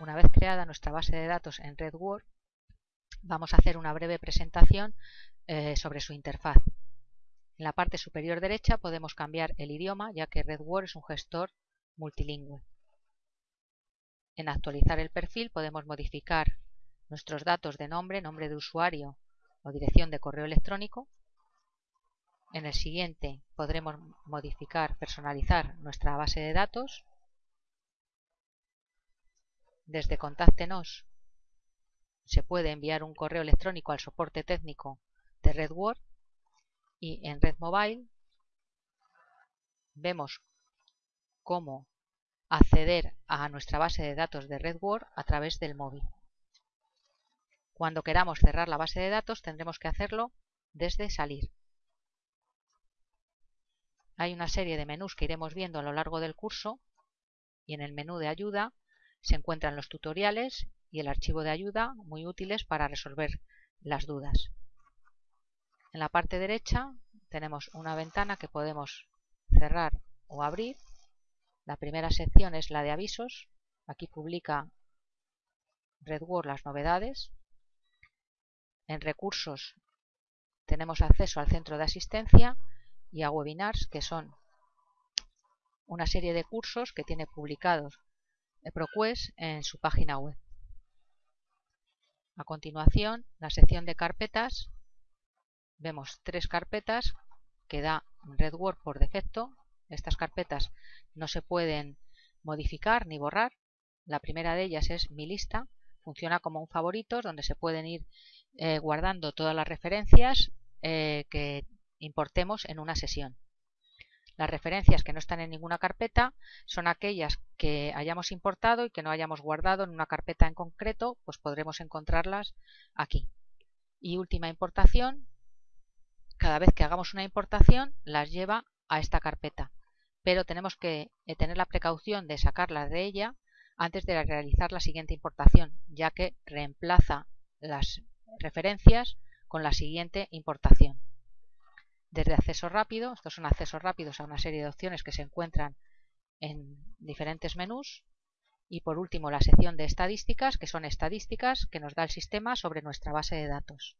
Una vez creada nuestra base de datos en RedWord, vamos a hacer una breve presentación eh, sobre su interfaz. En la parte superior derecha podemos cambiar el idioma, ya que RedWord es un gestor multilingüe. En actualizar el perfil podemos modificar nuestros datos de nombre, nombre de usuario o dirección de correo electrónico. En el siguiente podremos modificar, personalizar nuestra base de datos. Desde Contáctenos se puede enviar un correo electrónico al soporte técnico de RedWord y en Red Mobile vemos cómo acceder a nuestra base de datos de RedWord a través del móvil. Cuando queramos cerrar la base de datos tendremos que hacerlo desde salir. Hay una serie de menús que iremos viendo a lo largo del curso y en el menú de ayuda se encuentran los tutoriales y el archivo de ayuda muy útiles para resolver las dudas. En la parte derecha tenemos una ventana que podemos cerrar o abrir. La primera sección es la de avisos. Aquí publica RedWord las novedades. En recursos tenemos acceso al centro de asistencia y a webinars, que son una serie de cursos que tiene publicados ProQuest en su página web. A continuación, la sección de carpetas, vemos tres carpetas que da RedWord por defecto. Estas carpetas no se pueden modificar ni borrar. La primera de ellas es mi lista. Funciona como un favorito donde se pueden ir eh, guardando todas las referencias eh, que importemos en una sesión. Las referencias que no están en ninguna carpeta son aquellas que hayamos importado y que no hayamos guardado en una carpeta en concreto, pues podremos encontrarlas aquí. Y última importación, cada vez que hagamos una importación las lleva a esta carpeta, pero tenemos que eh, tener la precaución de sacarlas de ella antes de realizar la siguiente importación, ya que reemplaza las referencias con la siguiente importación desde acceso rápido, estos son accesos rápidos a una serie de opciones que se encuentran en diferentes menús y por último la sección de estadísticas, que son estadísticas que nos da el sistema sobre nuestra base de datos.